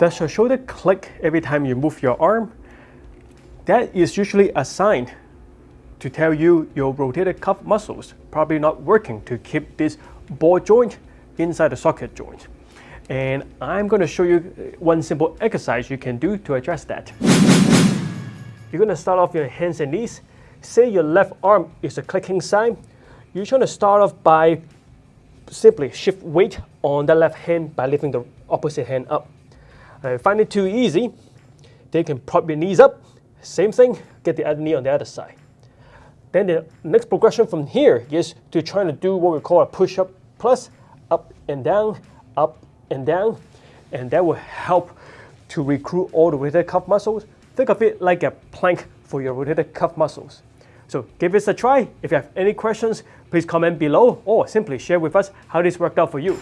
Does your shoulder click every time you move your arm? That is usually a sign to tell you your rotator cuff muscles probably not working to keep this ball joint inside the socket joint. And I'm going to show you one simple exercise you can do to address that. You're going to start off your hands and knees. Say your left arm is a clicking sign. You're trying to start off by simply shift weight on the left hand by lifting the opposite hand up. Uh, find it too easy, they can prop your knees up. Same thing, get the other knee on the other side. Then the next progression from here is to try to do what we call a push-up plus, up and down, up and down, and that will help to recruit all the rotator cuff muscles. Think of it like a plank for your rotator cuff muscles. So give this a try. If you have any questions, please comment below or simply share with us how this worked out for you.